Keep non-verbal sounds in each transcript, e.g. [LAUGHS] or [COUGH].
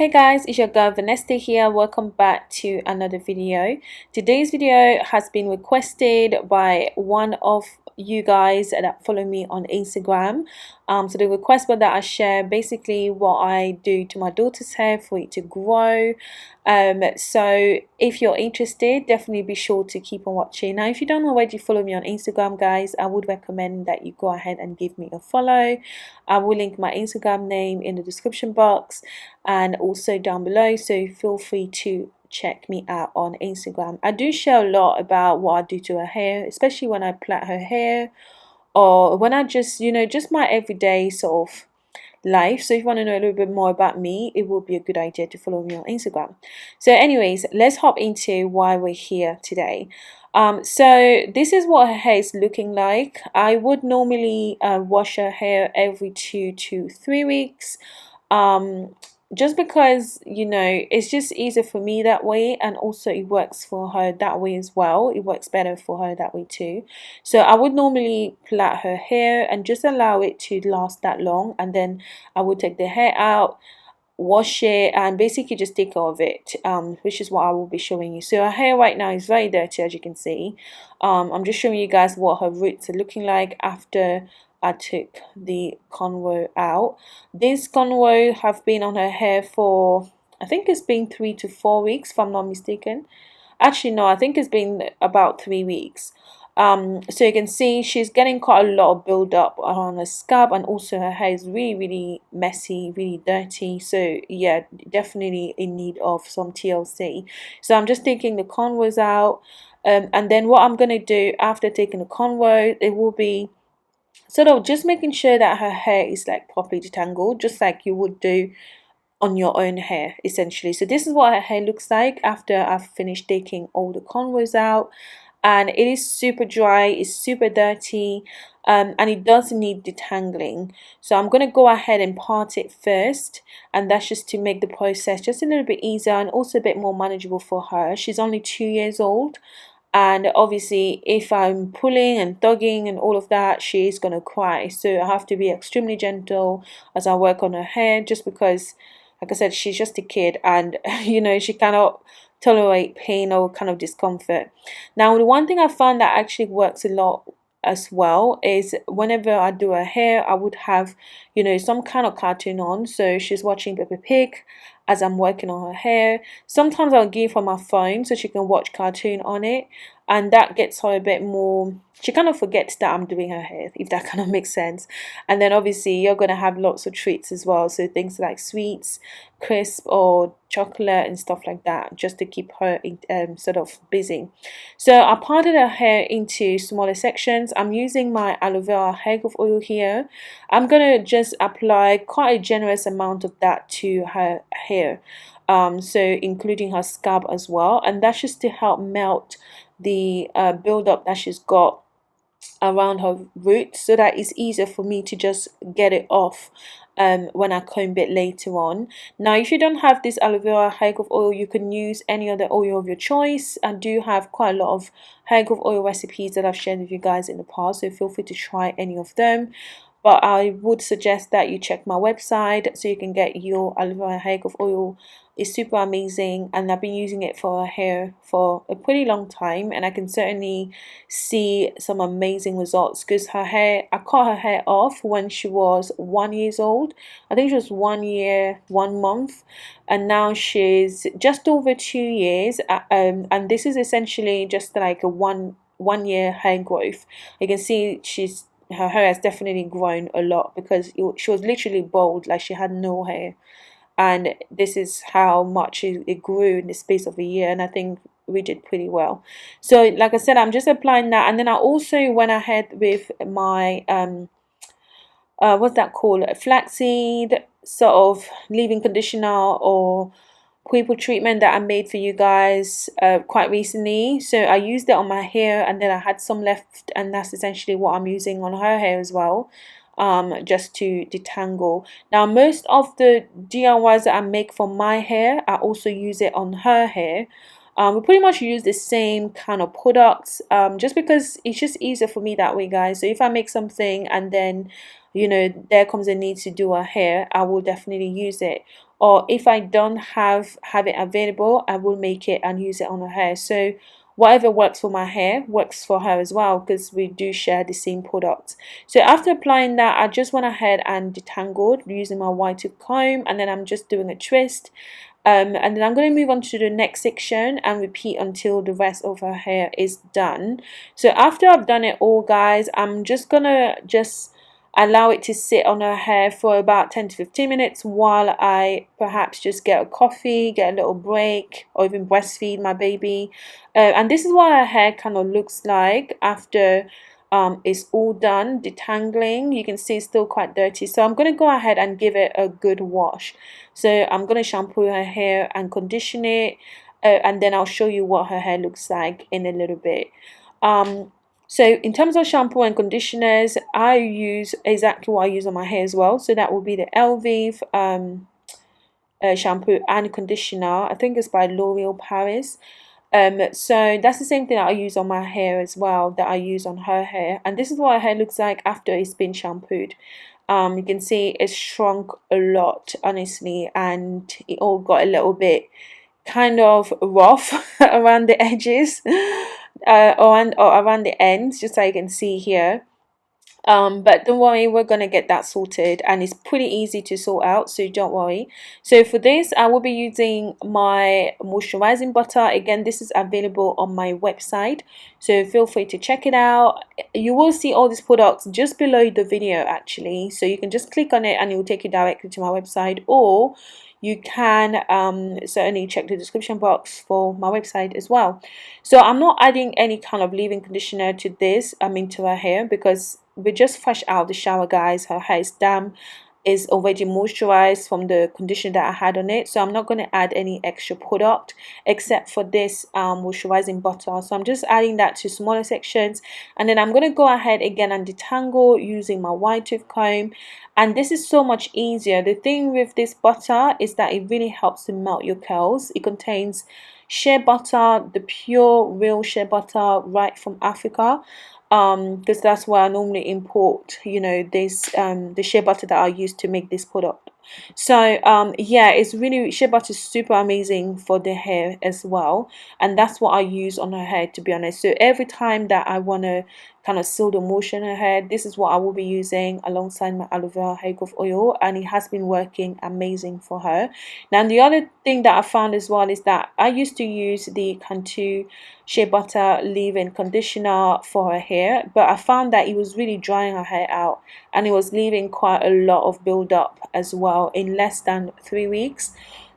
Hey guys, it's your girl Vanessa here. Welcome back to another video. Today's video has been requested by one of you guys that follow me on Instagram. Um, so the request was that I share basically what I do to my daughter's hair for it to grow. Um, so if you're interested, definitely be sure to keep on watching. Now, if you don't already follow me on Instagram, guys, I would recommend that you go ahead and give me a follow. I will link my Instagram name in the description box and also down below. So feel free to check me out on Instagram. I do share a lot about what I do to her hair, especially when I plait her hair or when I just, you know, just my everyday sort of life. So if you want to know a little bit more about me, it would be a good idea to follow me on Instagram. So anyways, let's hop into why we're here today. Um, so this is what her hair is looking like. I would normally uh, wash her hair every two to three weeks. Um, just because you know it's just easier for me that way and also it works for her that way as well. It works better for her that way too. So I would normally plait her hair and just allow it to last that long and then I would take the hair out wash it and basically just take care of it um, which is what I will be showing you. So her hair right now is very dirty as you can see. Um, I'm just showing you guys what her roots are looking like after I took the convo out. This convo have been on her hair for I think it's been three to four weeks if I'm not mistaken. Actually no, I think it's been about three weeks. Um, so you can see she's getting quite a lot of build up on her scalp and also her hair is really really messy really dirty so yeah definitely in need of some TLC so I'm just taking the convos out um, and then what I'm going to do after taking the convo it will be sort of just making sure that her hair is like properly detangled just like you would do on your own hair essentially. So this is what her hair looks like after I've finished taking all the convos out. And it is super dry it's super dirty um, and it does need detangling. So I'm going to go ahead and part it first and that's just to make the process just a little bit easier and also a bit more manageable for her. She's only two years old and obviously if I'm pulling and tugging and all of that she's gonna cry. So I have to be extremely gentle as I work on her hair just because like I said she's just a kid and [LAUGHS] you know she cannot tolerate pain or kind of discomfort. Now the one thing I found that actually works a lot as well is whenever I do her hair I would have you know some kind of cartoon on. So she's watching Peppa Pig as I'm working on her hair. Sometimes I'll give her my phone so she can watch cartoon on it and that gets her a bit more she kind of forgets that I'm doing her hair if that [LAUGHS] kind of makes sense. And then obviously you're going to have lots of treats as well. So things like sweets crisp or chocolate and stuff like that just to keep her um, sort of busy. So I parted her hair into smaller sections. I'm using my aloe vera hair growth oil here. I'm going to just apply quite a generous amount of that to her hair um, so including her scalp as well. And that's just to help melt the uh, build up that she's got around her roots so that it's easier for me to just get it off um, when I comb it later on. Now if you don't have this aloe vera hair growth oil you can use any other oil of your choice. I do have quite a lot of hair growth oil recipes that I've shared with you guys in the past so feel free to try any of them but I would suggest that you check my website so you can get your aloe vera hair growth oil is super amazing and I've been using it for her hair for a pretty long time and I can certainly see some amazing results because her hair I cut her hair off when she was one years old. I think she was one year one month and now she's just over two years um, and this is essentially just like a one one year hair growth. You can see she's her hair has definitely grown a lot because she was literally bald like she had no hair and this is how much it, grew in the space of a year and I think we did pretty well. So like I said I'm just applying that. And then I also went ahead with my um uh, what's that called? Flaxseed sort of leave-in conditioner or people treatment that I made for you guys uh, quite recently. So I used it on my hair and then I had some left and that's essentially what I'm using on her hair as well um, just to detangle. Now most of the DIYs that I make for my hair, I also use it on her hair. Um, we pretty much use the same kind of products um, just because it's just easier for me that way guys. So if I make something and then you know there comes a need to do her hair, I will definitely use it or if I don't have have it available I will make it and use it on her hair so whatever works for my hair works for her as well because we do share the same product. So after applying that I just went ahead and detangled using my wide tooth comb and then I'm just doing a twist um, and then I'm going to move on to the next section and repeat until the rest of her hair is done. So after I've done it all guys I'm just gonna just allow it to sit on her hair for about 10 to 15 minutes while I perhaps just get a coffee, get a little break, or even breastfeed my baby. Uh, and this is what her hair kind of looks like after um, it's all done, detangling. You can see it's still quite dirty. So I'm going to go ahead and give it a good wash. So I'm going to shampoo her hair and condition it. Uh, and then I'll show you what her hair looks like in a little bit. Um, so in terms of shampoo and conditioners, I use exactly what I use on my hair as well. So that will be the Elvive um, uh, shampoo and conditioner. I think it's by L'Oreal Paris. Um, so that's the same thing that I use on my hair as well that I use on her hair. And this is what her hair looks like after it's been shampooed. Um, you can see it's shrunk a lot, honestly, and it all got a little bit kind of rough [LAUGHS] around the edges uh, on or around the ends just so you can see here um but don't worry we're gonna get that sorted and it's pretty easy to sort out so don't worry. So for this i will be using my moisturizing butter. Again this is available on my website so feel free to check it out. You will see all these products just below the video actually so you can just click on it and it will take you directly to my website or you can um, certainly check the description box for my website as well. So I'm not adding any kind of leave-in conditioner to this I mean to her hair because we're just fresh out the shower guys. Her hair is damp. Is already moisturized from the conditioner that I had on it. So I'm not going to add any extra product except for this um, moisturizing butter. So I'm just adding that to smaller sections. And then I'm going to go ahead again and detangle using my wide tooth comb. And this is so much easier. The thing with this butter is that it really helps to melt your curls. It contains shea butter the pure real shea butter right from Africa um because that's where I normally import you know this um the shea butter that I use to make this product. So um yeah it's really shea butter is super amazing for the hair as well. And that's what I use on her hair to be honest. So every time that I want to kind of seal the motion hair this is what I will be using alongside my aloe vera hair growth oil and it has been working amazing for her. Now the other thing that I found as well is that I used to use the Cantu shea butter leave-in conditioner for her hair but I found that it was really drying her hair out and it was leaving quite a lot of build-up as well in less than three weeks.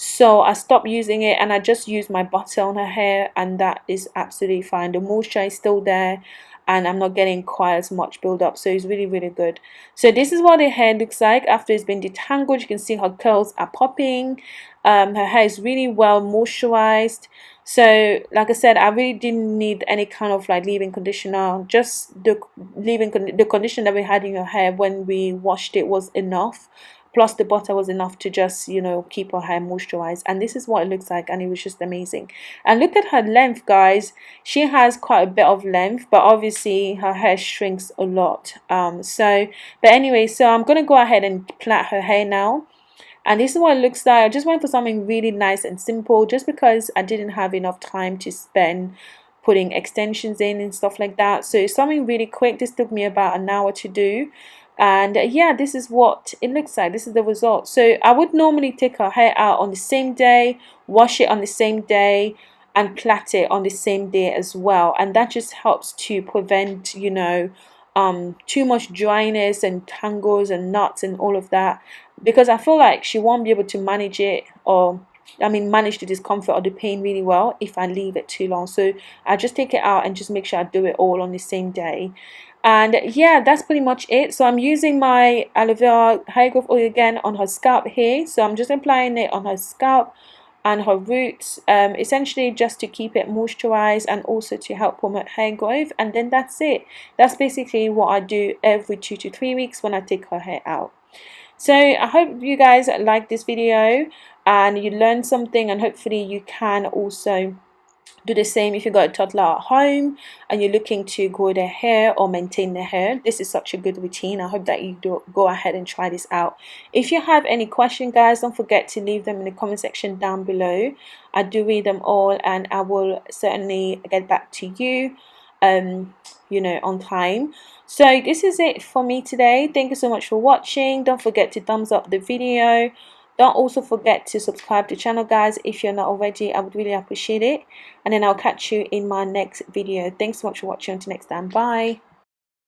So I stopped using it and I just use my butter on her hair and that is absolutely fine. The moisture is still there and I'm not getting quite as much build up so it's really really good. So this is what the hair looks like after it's been detangled. You can see her curls are popping. Um, her hair is really well moisturized. So like I said I really didn't need any kind of like leave-in conditioner. Just the leave-in con the conditioner that we had in your hair when we washed it was enough plus the butter was enough to just you know keep her hair moisturized and this is what it looks like and it was just amazing. And look at her length guys. She has quite a bit of length but obviously her hair shrinks a lot. Um so but anyway so i'm gonna go ahead and plait her hair now. And this is what it looks like. I just went for something really nice and simple just because i didn't have enough time to spend putting extensions in and stuff like that. So something really quick. This took me about an hour to do and uh, yeah this is what it looks like. This is the result. So I would normally take her hair out on the same day wash it on the same day and plait it on the same day as well. And that just helps to prevent you know um, too much dryness and tangles and knots and all of that. Because I feel like she won't be able to manage it or I mean manage the discomfort or the pain really well if I leave it too long. So I just take it out and just make sure I do it all on the same day and yeah that's pretty much it. So I'm using my aloe vera hair growth oil again on her scalp here. So I'm just applying it on her scalp and her roots um, essentially just to keep it moisturized and also to help promote hair growth. And then that's it. That's basically what I do every two to three weeks when I take her hair out. So I hope you guys like this video and you learned something and hopefully you can also do the same if you got a toddler at home and you're looking to grow their hair or maintain their hair. This is such a good routine. I hope that you do go ahead and try this out. If you have any question guys don't forget to leave them in the comment section down below. I do read them all and i will certainly get back to you um you know on time. So this is it for me today. Thank you so much for watching. Don't forget to thumbs up the video don't also forget to subscribe to the channel guys if you're not already. I would really appreciate it. And then i'll catch you in my next video. Thanks so much for watching. Until next time. Bye